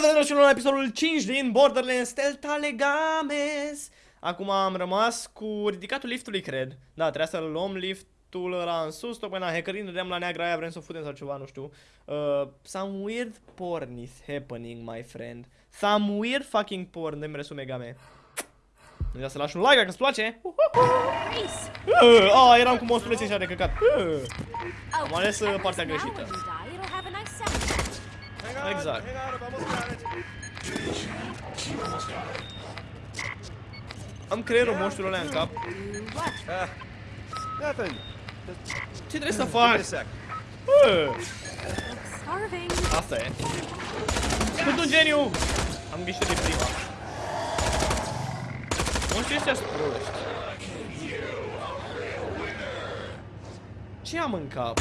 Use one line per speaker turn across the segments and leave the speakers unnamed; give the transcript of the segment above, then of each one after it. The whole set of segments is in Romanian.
Bine ați venit la episodul 5 din Borderlands Delta Legames Acum am rămas cu ridicatul liftului, cred. Da, trebuia să luăm liftul ăla în sus Tocmai la hackering, dădeam la neagra aia, vrem să o futem sau ceva, nu știu. Uh, Some weird porn is happening, my friend. Some weird fucking porn, de-mi resume game Nu ia să lași un like dacă îți place. Uh, oh, eram cu monstruleții ăștia de căcat. Uh, Am ales uh, partea greșită Exact. Am creierul monștrul ăla în cap. Ce trebuie să faci? Asta e. Sunt un geniu! Am ghișit de prima. Monștrii ăștia sunt proști. Ce am în cap?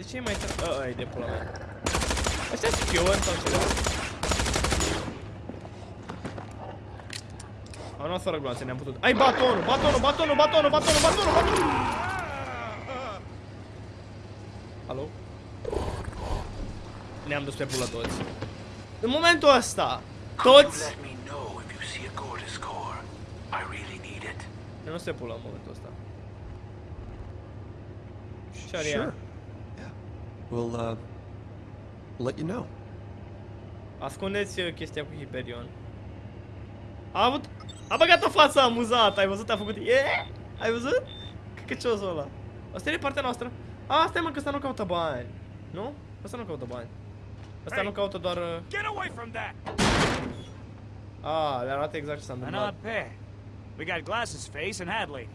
De ce e mai tare? Ăla e de pula mea. Astea sunt spioni sau ceva? Am luat fără gloanțe, ne-am putut. Ai batonul, batonul, batonul, batonul, batonul, batonul, batonul! Alo? Ne-am dus pe pula toți. În momentul ăsta, toți... Ne-am dus pe pula în momentul ăsta. Și sure.
We'll, uh, let you know.
Ascundeți uh, chestia cu Hyperion. A avut... A băgat o față amuzată, ai văzut? A făcut... Yeah! Ai văzut? Căcăciosul ăla. Asta e partea noastră. A, asta e mă, că ăsta nu caută bani. Nu? Asta nu caută bani. Asta hey, nu caută doar... Uh...
Get away from that!
Ah, le arată exact ce s-a întâmplat.
An odd. We got Glasses Face and Hadley.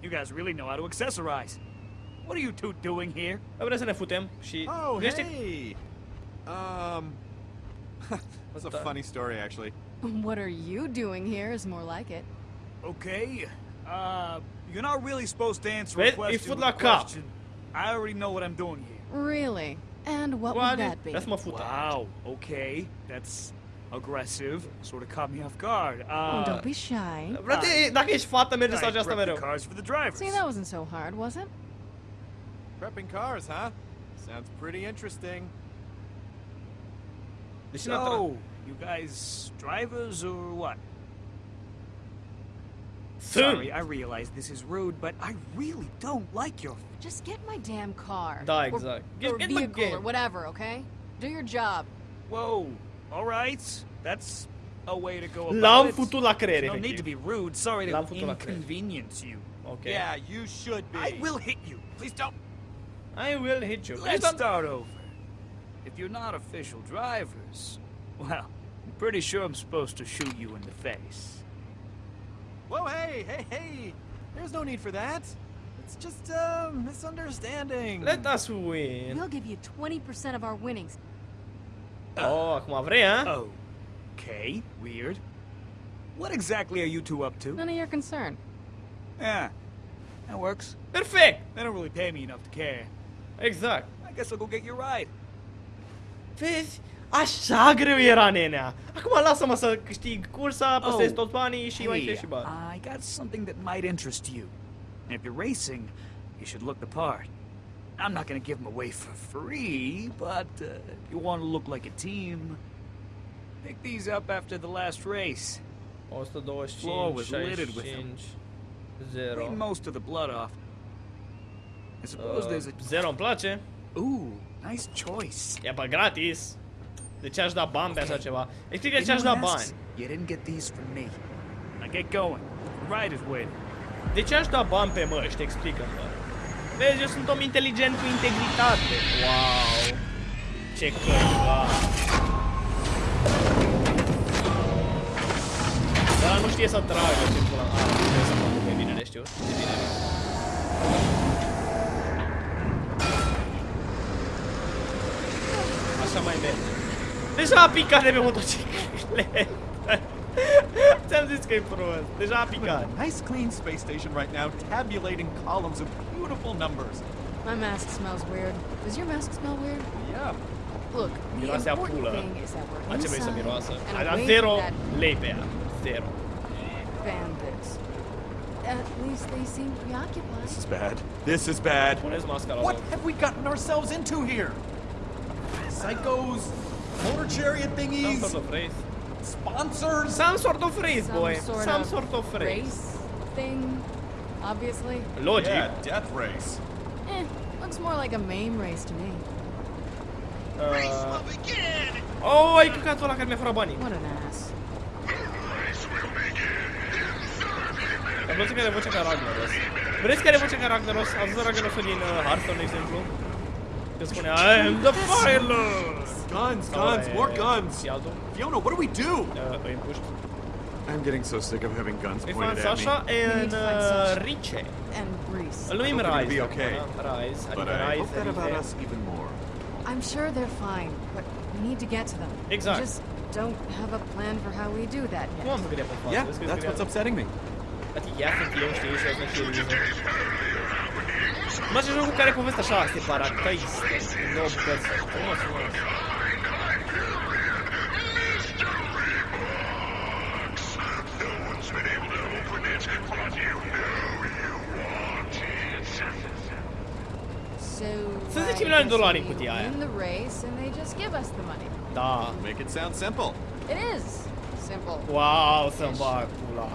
You guys really know how to accessorize. What are you two doing here?
Vrem să ne futem și...
Oh, hey! Um... That's a funny story, actually.
What are you doing here is more like it.
Okay. Uh, you're not really supposed to answer a question
with a question.
I already know what I'm doing here.
Really? And what would that be?
Wow, okay. That's aggressive. Sort of caught me off guard. Uh,
oh, don't be shy.
Frate, dacă ești fată, merge să aceasta mereu.
Cars for the drivers.
See, that wasn't so hard, was it?
Prepping cars, huh? Sounds pretty interesting.
So, you guys drivers or what? Sorry, I realize this is rude, but I really don't like your...
Just get my damn car.
Da, exact. Or,
get, or get vehicle or whatever, okay? Do your job.
Whoa, alright. That's a way to go about
L-am futut la creier,
No need to be rude. Sorry to inconvenience you.
Okay.
Yeah, you should be.
I will hit you. Please don't.
I will hit you.
Let's start over. If you're not official drivers, well, I'm pretty sure I'm supposed to shoot you in the face.
Whoa, hey, hey, hey! There's no need for that. It's just a misunderstanding.
Let us win.
We'll give you 20% of our winnings.
Oh, acum vrei, huh?
Oh. Okay, weird. What exactly are you two up to?
None of your concern.
Yeah, that works.
Perfect!
They don't really pay me enough to care.
Exact.
I guess I'll go get your ride.
Vezi? Așa greu era, nenea. Acum lasă-mă să câștig cursa, păstrez oh, toți banii și hey, mai și bani.
I got something that might interest you. And if you're racing, you should look the part. I'm not gonna give them away for free, but uh, if you want to look like a team, pick these up after the last race.
125,
Floor was littered with them.
Zero.
Clean most of the blood off. I suppose uh, there's a...
Zero îmi place.
Ooh, nice choice.
E pe gratis. De ce aș da bani pe așa ceva? Explică ce aș da bani.
You didn't get these from me. Now get going. Ride is waiting.
De ce aș da bani pe măști? Explică-mi, Vezi, eu sunt om inteligent cu integritate. Wow. Ce căca. Dar nu știe să tragă ce pula. Ah, trebuie să facă pe bine, știu. De bine. Așa mai merge. Deja a picat de pe motocicletă. Ți-am zis că e prost. Deja a picat.
Nice clean space station right now, tabulating columns of beautiful numbers.
My mask smells weird. Does your mask smell weird?
Yeah.
Look, the
miroase
important thing is that we're
inside
vrei să
miroasă? Ai dat zero lei pe. Zero.
Bandits. At least they seem preoccupied.
This is bad. This is bad. What have we gotten ourselves into here? Psychos, motor chariot thingies.
Some
thingies,
sort of race.
sponsors.
Some sort of race,
Some
boy.
sort
Some
of
sort of race.
race thing, obviously.
Logic.
Yeah, death race.
Eh, looks more like a maim race to me.
Uh... Oh, ai căcatul ăla care mi-a furat banii.
What an ass.
Am văzut că are vocea ca Ragnaros. Vreți că are vocea ca Ragnaros? Ați văzut Ragnarosul din uh, Hearthstone, de exemplu? this one. I am the Fire Lord!
Guns, guns,
oh, yeah,
more guns! Fiona, what do we do?
Uh, I am pushed.
I'm getting so sick of having guns
we
pointed at
Sasha
me.
And, uh,
Sasha and
Riche.
And Breeze.
Let
me be okay.
Rise.
But I hope that about
uh,
us even more.
I'm sure they're fine, but we need to get to them.
Exactly.
We just don't have a plan for how we do that yet.
Yeah, that's what's upsetting me.
At de jacht in Kion steeds, is natuurlijk. Rize. Mă ce jocul care are povestea așa separatistă. în Două bucăți. Frumos, frumos.
So
Să zicem milioane de dolari în cutia aia.
the race and they just give us the money.
Da.
Make it sound simple.
It is simple.
Wow, să-mi bag pula.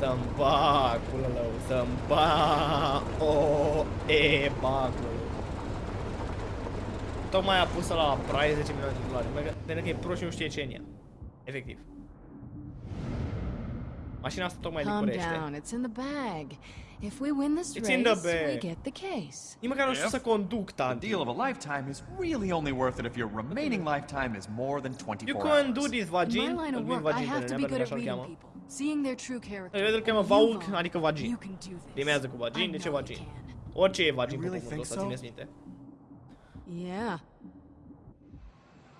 Să-mi bag pula lău. Să-mi. O, e, bag. Tocmai a pus la price 10 milioane de dolari. Pentru că e pro și nu știe ce în ea. Efectiv. Mașina asta tocmai licurește.
down. It's in the bag. If we win this
It's
race, we get the case.
Nici măcar nu știu să conduc,
The
tanti.
deal of a lifetime is really only worth it if your remaining lifetime is more than 24
You can do this,
In
vagin.
my line
Îl
of
vin
work, I
vagin pe
have to be
nenea,
good
pentru
at
că așa-l
reading
cheamă.
people, seeing their true character.
El cheamă
And
Vaulk,
you,
adică vagin.
Can do this.
Rimează cu vagin, de ce
you
vagin?
can.
Orice e vagin
You
pe
really
pământul
think
ăsta,
so?
țineți minte.
Yeah.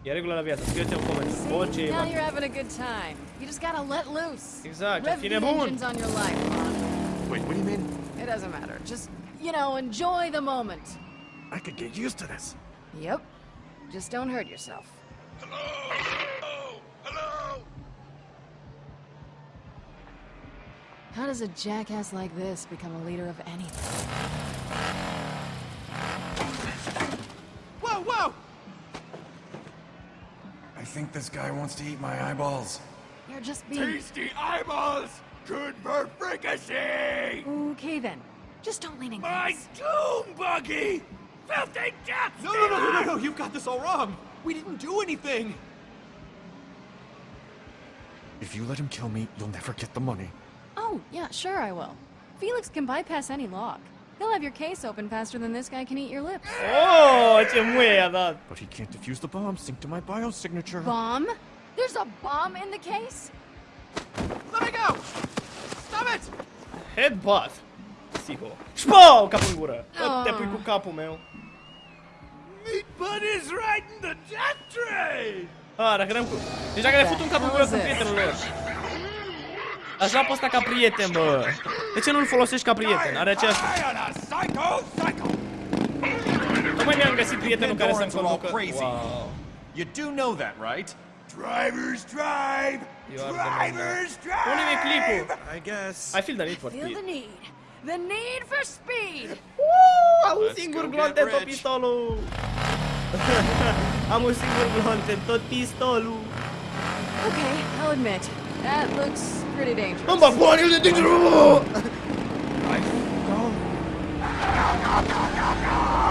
E regulă la viață, scrieți în coment.
See,
Orice e
now
vagin.
you're having a good time. You just gotta let loose.
Exact,
Rev
fi
the
nebun.
on your life,
Wait, what do you mean?
It doesn't matter. Just, you know, enjoy the moment.
I could get used to this.
Yep. Just don't hurt yourself. How does a jackass like this become a leader of anything?
Whoa, whoa! I think this guy wants to eat my eyeballs.
You're just being...
eyeballs! Good for fricassee!
Okay then. Just don't lean in close.
doom buggy! Filthy death! No, no, no, no, no, no, you've got this all wrong. We didn't do anything. If you let him kill me, you'll never get the money.
Oh, yeah, sure I will. Felix can bypass any lock. He'll have your case open faster than this guy can eat your lips.
Oh, ce muie i-a dat.
But he can't defuse the bomb synced to my biosignature.
Bomb? There's a bomb in the case?
Let me go! Stop it!
Headbutt. Psiho. Șpau, capul în gură.
Ah.
Te pui cu capul meu.
Meat Buddy's riding the death train!
Ah, dacă n-am cu... Deci dacă le fut un cap în gură cu prietenul lor. Aș lua pe ăsta ca prieten, bă. De ce nu-l folosești ca prieten? Are aceeași...
on a psycho psycho!
Tocmai mi-am găsit prietenul care să-mi
Pandorans are all
conducă...
crazy.
Wow.
You do know that, right? Drivers drive!
You are the Drivers Unde mi-e clipul?
I guess.
I feel the need for
Feel
speed.
the need. The need for speed.
Uuu, am un
Let's
singur
go
glonț
get
în tot
rich.
pistolul. am un singur glonț în tot pistolul.
Okay, I'll admit, That looks pretty dangerous.
I'm about to the danger.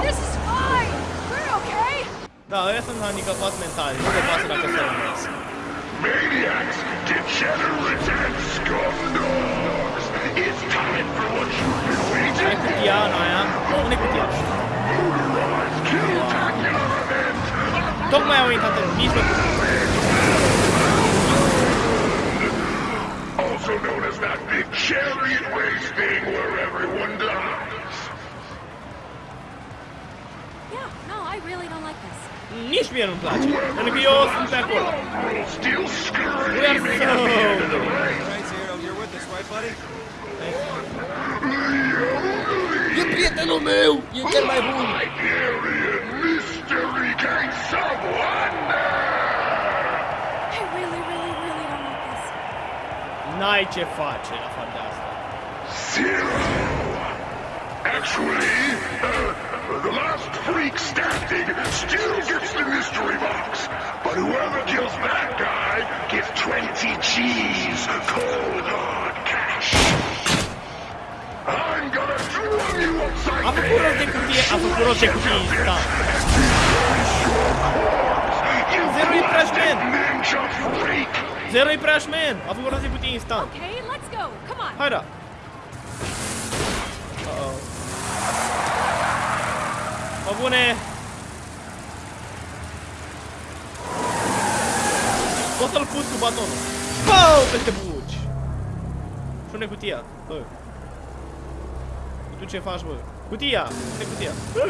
This is fine. We're okay.
Да, это наверняка пас ментальный. Это пас на косарь.
Maniacs, degenerate scoundrels. It's time for what you've been waiting
for. Пьяно, а? Он
и пьян. Motorized
kill attack event. Don't mind
me, Hunter. He's. that big chariot race thing where everyone dies.
Yeah, no, I really don't like this.
Nič mi jenom pláče. Ten bios
jsem tak on.
We are so...
Right, Zero, You're with us, right, buddy?
You Je prietelo meu! You get my room!
Hyperion Mystery gang, Someone!
N-ai ce face la fapt de asta.
Zero! Actually, uh, the last freak standing still gets the mystery box. But whoever kills that guy gets 20 G's cold hard cash. I'm gonna drum you upside
A
the
făcut de cutie, a făcut rost de cutie.
You
Zero impressment.
ninja freak.
Zero imprashment! A făcut rost de cutie instant.
Okay, let's go. Come on.
Hai da! Uh-oh. Mă bune! Poți să-l pus cu batonul. Pau! Peste buci! Și unde cutia? Bă. Tu ce faci, bă? Cutia! Unde cutia? Bă!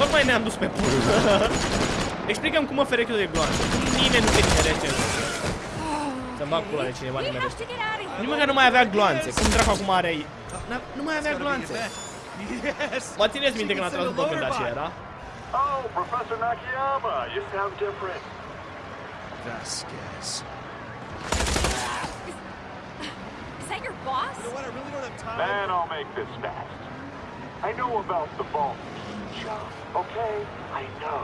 Tocmai ne-am dus pe pur. Explicăm cum mă ferec eu de gloanțe. Nimeni nu se nimerește în jocul ăsta. Să-mi bag pula de cineva
We have
nimerește.
to get out of here.
Nici măcar nu mai avea gloanțe. Cum dracu acum are... N-a- Nu mai avea gloanțe.
Yes.
Mă țineți minte când a tras după când așa era?
Oh, Professor Nakayama, you sound different.
Vasquez.
Is that your boss?
You know what? I really don't have time.
Man, I'll make this fast. I know about the vault key job, okay? I know.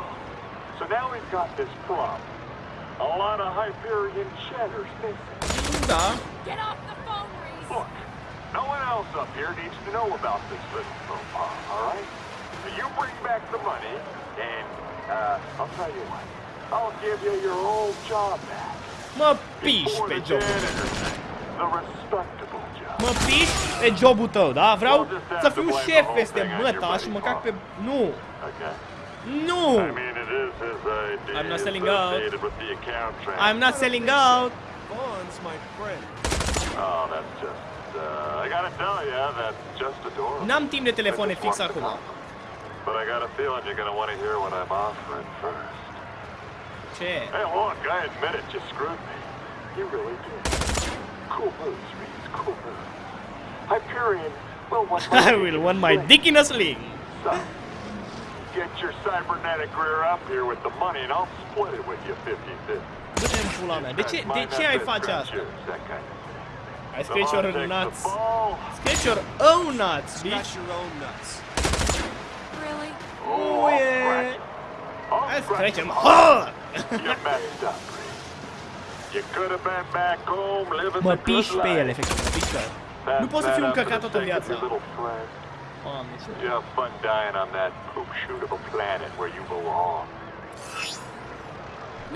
So now we've got this problem. A lot of Hyperion cheddar's missing.
Da.
Get off the phone, Reese.
Look, no one else up here needs to know about this little profile, alright? So you bring back the money, and, uh, I'll tell you what. I'll give you your old job back.
Mă piși
Before
pe
the
jobul tău.
janitor thing, The respectable job.
Mă piși pe jobul tău, da? Vreau să fiu șef peste măta și măcar pe... Nu!
Okay?
Nu!
I mean, it is his idea.
I'm not selling out.
associated With the account
I'm not selling out!
Vaughn's my friend.
Oh, that's just. Uh, I gotta tell you, that's just adorable.
N-am timp de telefoane
I just
fix
want to
acum.
talk. But I got a feeling you're gonna want to hear what I'm offering first.
Ce?
Hey, look, I admit it, you screwed me. You really did. Cool moves, Reese, cool moves. Hyperion will want
I will want my dick in a sling!
So, get your cybernetic rear up here with the money and I'll split it with you 50-50.
Du-te în pula mea. De ce, de ce ai face asta? I scratch your nuts. Scratch your own nuts,
Scratch
bitch!
your own nuts.
Really?
Oh, yeah! Hai scratch him hard!
You messed up,
Mă piși pe el,
life.
efectiv, mă piși pe el.
Pass
Nu pot să încăcat
for the
toată viața. Doamne, ce...
You have fun dying on that poop shoot of a planet where you belong.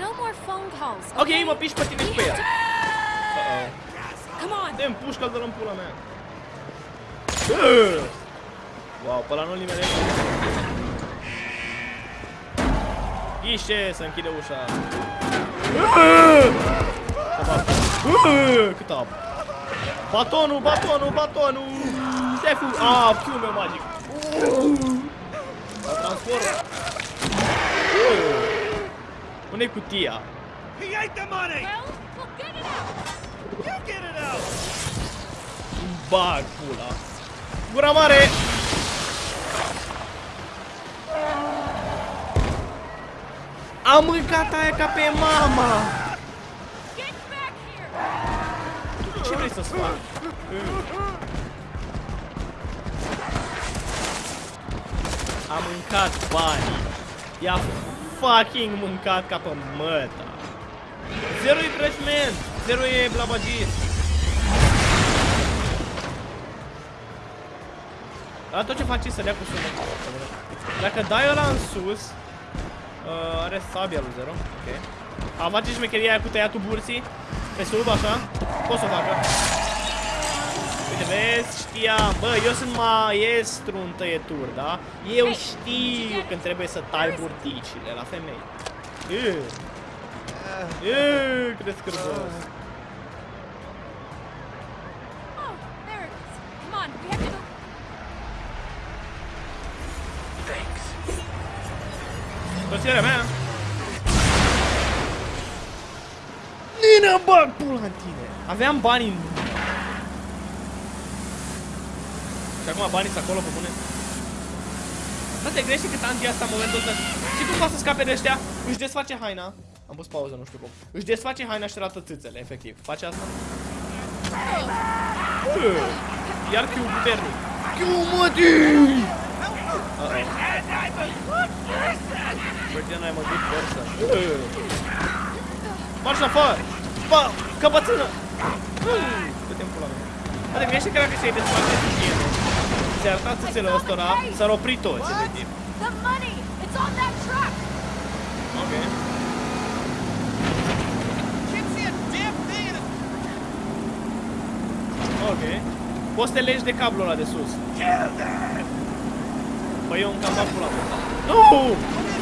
No more phone calls.
Ok, mă piși pe tine și pe el. Uh-oh.
Come on.
Dă-mi pușcă, dă-l în pula mea. Wow, pe ăla nu-l nimerește. Ghișe, să închide ușa. Cât apă. Batonul, batonul, batonul! Șefu! A, fiume magic. Mă transform. Bă! Unde-i cutia?
He ate the money!
Well, we'll get it out.
You get it out!
Bag pula. Gura mare! Am mâncat aia ca pe mama!
Get back here.
Ce vrei să-ți fac? Am mâncat banii. I-a fucking mâncat ca pe măta. Zero e trășment. Zero e blabagist. La tot ce face e să dea cu sunet. Dacă dai ăla în sus, uh, are sabia lui Zero. Ok. A face șmecheria aia cu tăiatul burții pe sub, așa. Pot să o facă. Uite, vezi, știam. Bă, eu sunt maestru în tăieturi, da? Eu știu când trebuie să tai burticile la femei. Ugh. Ugh, cât de scârbos. Soția mea. Nina, bag pula în tine. Aveam bani în... Și acum banii sunt acolo pe bune. Bă, te grește cât anti asta în momentul ăsta. Și cum poate să scape de ăștia? Își desface haina. Am pus pauză, nu știu cum. Își desface haina și arată țâțele, efectiv. Face asta? Bă, Iar fiu puternic. Chiumă-te! Băi, Bătiana e mă duc forța. Marș în afară! Bă, căpățână! Dă-te-n pula mea. Adică mie că se-i desfarte de tine. Ți-a arătat țâțele ăstora, s-ar opri toți
de. Né, tipo?
Ok. Ok. Poți să te legi de cablul ăla de sus. Păi eu îmi cam dat pula. Nu!
No!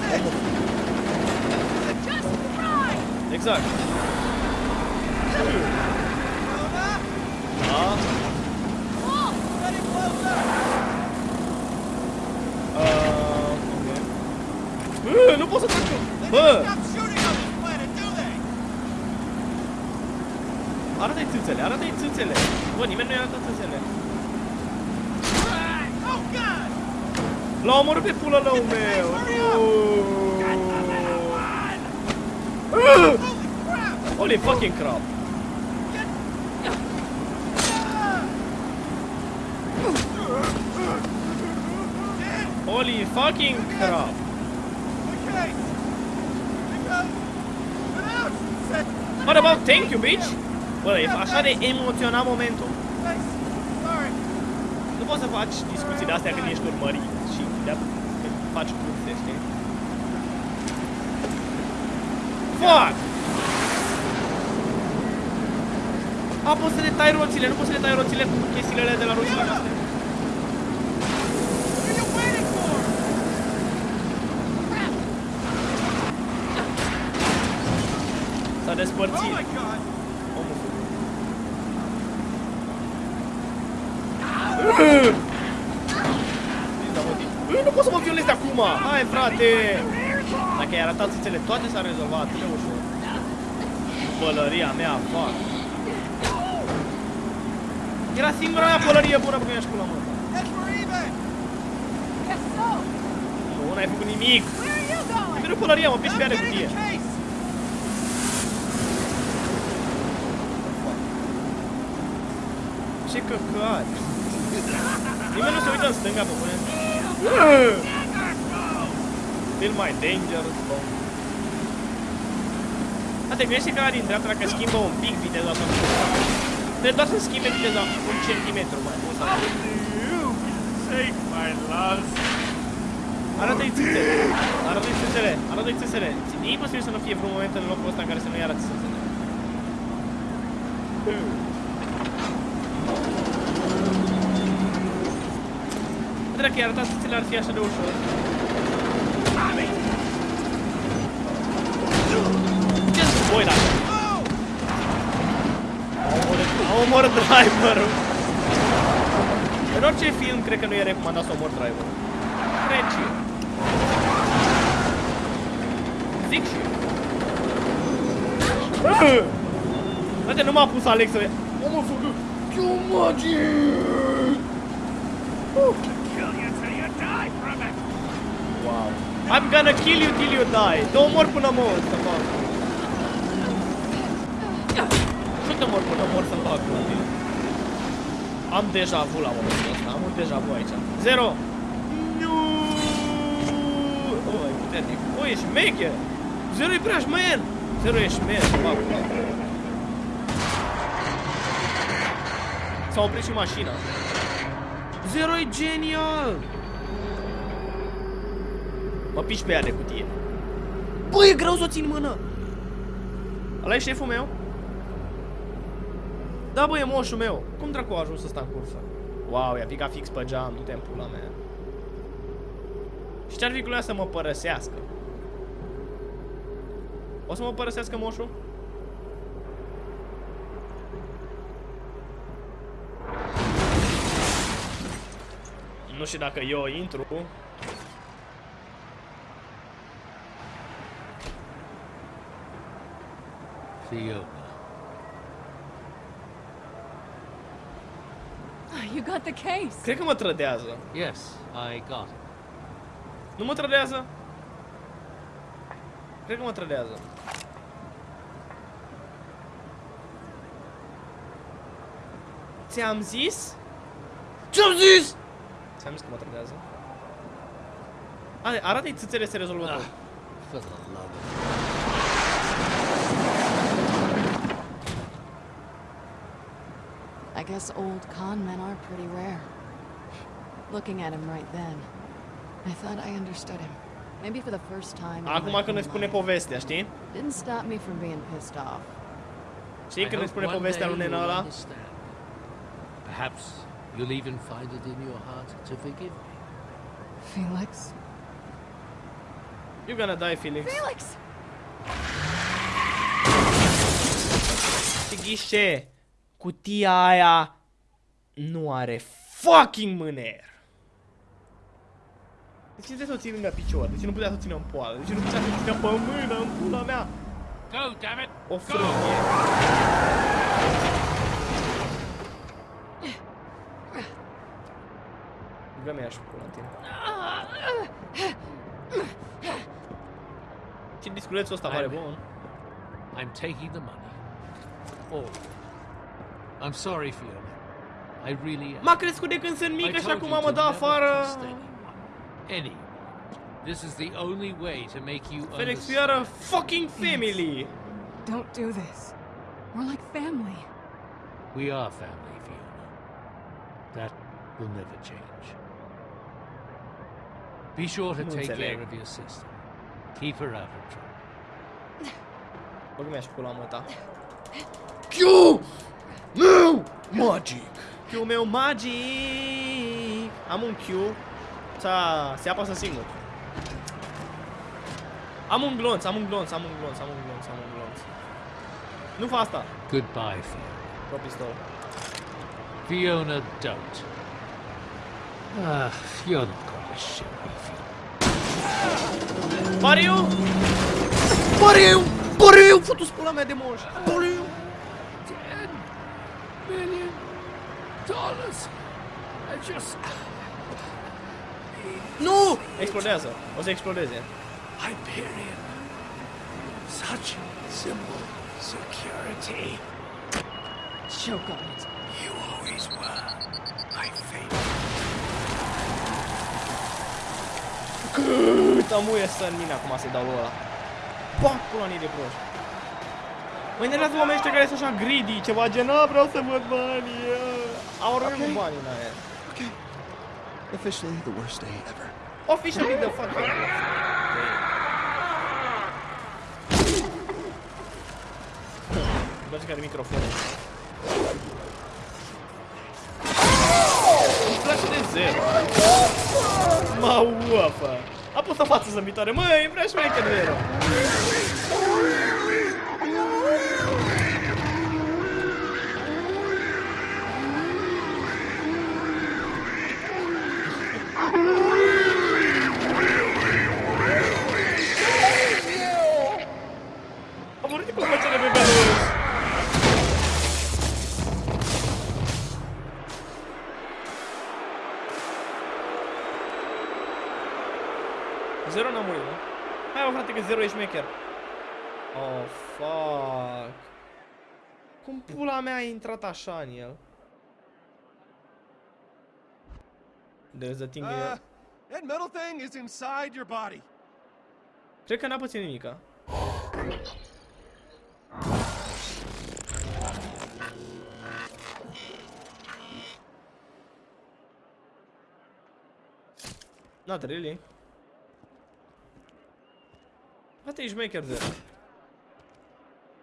Exakt. Ja.
Uh, okay. Nu pot să trec Bă! Arată-i țâțele, arată-i țâțele! Bă, nimeni nu i-a
arătat țâțele.
L-a omorât pe pula lău meu.
Holy crap!
Holy fucking crap. Holy fucking crap.
Okay. Because... Out! Set.
What about thank you, bitch? Bă, e așa de emoționat momentul.
Thanks. Sorry.
Nu poți să faci discuții de astea când ești urmărit și de când faci curse, știi? Fuck! A, poți să le tai roțile, nu poți să le tai roțile cu chestiile alea de la roțile astea.
What are you waiting for?
Crap!
S-a despărțit.
Oh my God!
Omul cu- Da, mă, tip. Bă, Nu pot să mă violez de acum! Hai, frate! Dacă ai arătat țâțele toate s-a rezolvat, atât de ușor. Pălăria mea, fac. Era singura mea pălărie bună pe care mi-aș pula, mă.
Head for even!
Guess so!
Nu, n-ai făcut nimic.
Where are you going?
Mereu pălăria, mă, piși pe
I'm
ea de
getting
cutie.
the case!
Ce căcat. Nimeni nu se uită în stânga pe mine. Still my dangerous zone. A, te gândești că ăla din dreapta dacă schimbă un pic viteza asta. Trebuie doar să schimbe viteza un centimetru mai mult. sau-
Save my loves.
Arată-i țâțele. Arată-i țâțele. Arată-i țâțele. E imposibil să nu fie vreun moment în locul ăsta în care să nu-i arăți țâțele. Dacă i-ar arăta țâțele ar fi așa de ușor. Ce sunt voi dacă? Au omorât, au omorât driverul. În orice film, cred că nu e recomandat să omor driverul. Cred și eu. Zic și eu. Frate, nu m-a pus Alex să... Omul făcut... Magic!
Kill you till you die from it.
Wow. I'm gonna kill you till you die. Te omor până mor să fac. Nu te omor până mor să fac la tine. Am deja vu la momentul ăsta. Am un deja vu aici. Zero. Nu. Oh, e puternic. Oh, e șmecher. Zero e prea șmer. Zero e șmer. Fac. S-a oprit și mașina. Zero e genial. Mă piși pe ea de cutie. Bă, e greu să o țin în mână. Ăla e șeful meu? Da, bă, e moșul meu. Cum dracu a ajuns ăsta în cursă? Wow, i-a picat fix pe geam, du-te în pula mea. Și ce-ar fi cu ea să mă părăsească? O să mă părăsească moșul? Nu știu dacă eu intru.
Fiona.
You got the case.
Cred că mă trădează.
Yes, I got it.
Nu mă trădează? Cred că mă trădează. Ți-am zis? Ce-am zis? Ți-am zis că mă trădează. A, arată-i țâțele se rezolvă tot.
Guess old con men are pretty rare. Looking at him right then, I thought I understood him. Maybe for the first time. in ah,
Acum
my
când ne
whole
spune povestea, știi?
Didn't stop me from being pissed off.
Știi
I
când ne
hope
spune povestea lui nena
you'll
ăla?
understand. Perhaps you'll even find it in your heart to forgive me.
Felix?
You're gonna die, Felix.
Felix!
Și ghișe, cutia aia nu are fucking mâner. De ce trebuie să o ții lângă picior? De ce nu putea să o țină în poală? De ce nu putea să o țină pe mână, în pula mea?
Go, damn it!
O frânie. Dă mi și pula în tine. Ce disculețul ăsta pare bun.
I'm taking the money. All. I'm sorry, Fiona. I really am.
M-a crescut de când sunt
I
mică și
told
acum
you
mă
to
dă
never
afară.
trust anyone. Anyone. This is the only way to make you
Felix, we are a fucking family.
Don't do this. We're like family.
We are family, Fiona. That will never change. Be sure to take care of your sister. Keep her out of trouble.
Bă, mi-aș pula mă ta. Q! Magic. Que o meu Magic Amunkyu 자, 세아버스 싱글 Among Lons, Among Lons, Among Lons, Among Lons, Among Lons. Nu fa asta.
Goodbye, Fiona.
Pro pistol.
Fiona, don't. Ah, you're not going to shit me, Fiona.
Pariu! Pariu! Pariu! Futu-ți pula mea de moș! Pariu!
Ten million dollars. I just.
Nu! Explodează. O să explodeze.
Hyperion. Such simple security.
Choke on it.
You always were my favorite.
Cât amuie să în mine acum să-i dau lui ăla. Bac pula în ei de proști. Mă interesează oamenii ăștia care sunt așa greedy, ceva gen, "A, vreau să văd banii. uh." Au rămas cu banii în aia.
Okay. Officially the worst day ever.
Officially the fucking Îmi place care microfonul. Îmi place de zero. Mă uafă. A pus o față zâmbitoare. Măi, vreau și mai de zero. Că zero șmecher. Oh, fuck. Cum pula mea a intrat așa în el? There's the thing
Uh,
here.
that metal thing is inside your body.
Cred că n-a pățit nimica. Not really. Poate ești maker de.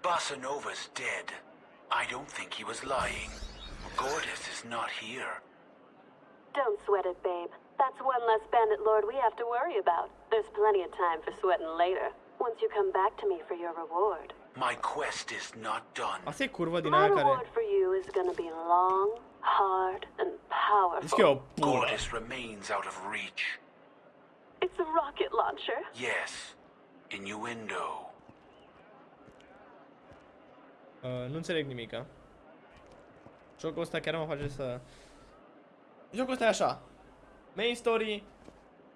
Bossa Nova's dead. I don't think he was lying. Gortys is not here.
Don't sweat it, babe. That's one less bandit lord we have to worry about. There's plenty of time for sweating later. Once you come back to me for your reward.
My quest is not done.
Asta curva din
My reward for you is gonna be long, hard, and
Zici că o
powerful.
pulă.
Gortys remains out of reach.
It's a rocket launcher.
Yes. Innuendo.
Uh, nu înțeleg nimica. Jocul ăsta chiar mă face să... Jocul ăsta e așa. Main story,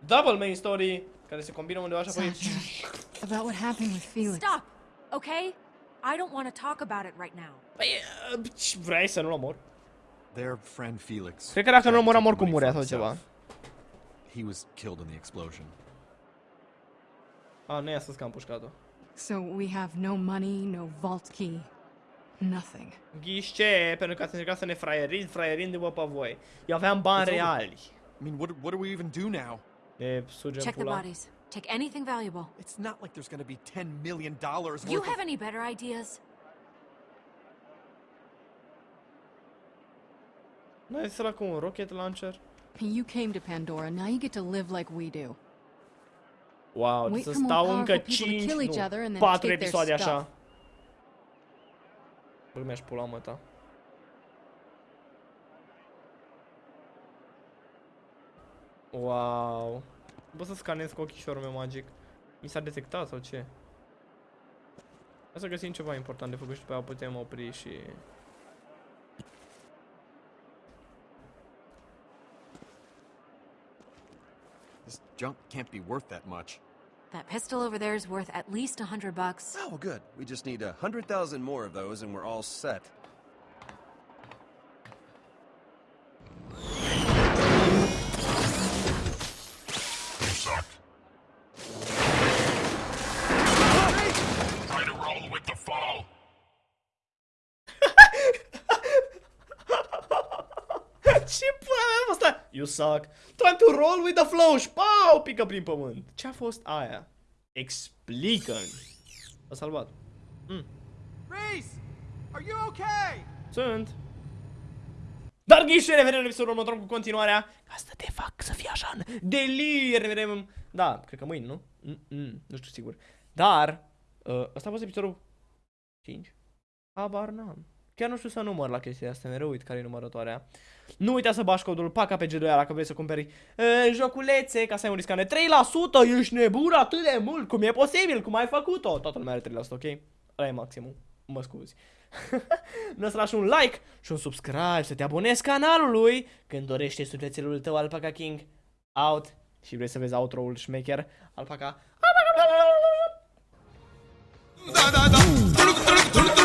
double main story, care se combină undeva așa apoi...
Sasha, about what happened with Felix.
Stop, okay? I don't want to talk about it right now.
Păi, uh, ce vrei să nu-l omor?
Their friend Felix.
Cred că dacă nu-l
tried to
omoram
take
oricum
money
murea
for
sau ceva.
himself. he was killed in the explosion.
A, nu i-a spus că am pușcat-o.
So we have no money, no vault key. Nothing.
Ghișce, pentru că ați încercat să ne fraieriți, fraierându-vă pe voi. Eu aveam bani reali.
I mean, what, what do we even do now?
Ne sugem
Check the bodies. Take anything valuable.
It's not like there's gonna be $10 million worth
You
of...
have any better ideas?
N-ai sărat cu un rocket launcher?
You came to Pandora, now you get to live like we do.
Wow,
Wait
să
for more
stau încă
powerful people to
5,
kill each
nu,
other and then
4
take their
episoade așa.
stuff.
Bă, mi-aș pula mă ta. Wow. Bă, să scanez cu ochișorul meu magic. Mi s-a detectat sau ce? Hai să găsim ceva important de făcut și după aia putem opri și...
junk can't be worth that much.
That pistol over there is worth at least a hundred bucks.
Oh, good. We just need a hundred thousand more of those and we're all set.
A fost aia? You suck. Trying to roll with the flow și pau, pică prin pământ. Ce a fost aia? Explică-mi. A salvat.
Reese! Are you okay?
Sunt. Dar ghișe, ne vedem în episodul următor cu continuarea. Asta te fac să fii așa în delir. Ne vedem, da, cred că mâine, nu? Mm -mm, nu știu sigur. Dar, uh, ăsta a fost episodul 5? Habar n-am. Chiar nu știu să număr la chestia asta, mereu uit care e numărătoarea. Nu uita să bași codul PACA pe G2 dacă vrei să cumperi uh, joculețe, ca să ai un discount de 3%, ești nebun atât de mult, cum e posibil, cum ai făcut-o? Toată lumea are 3%, ok? Ăla e maximul, mă scuzi. nu să lași un like și un subscribe, să te abonezi canalului când dorește sufletelul tău Alpaca King out și vrei să vezi outro-ul șmecher Alpaca.
Da, da, da.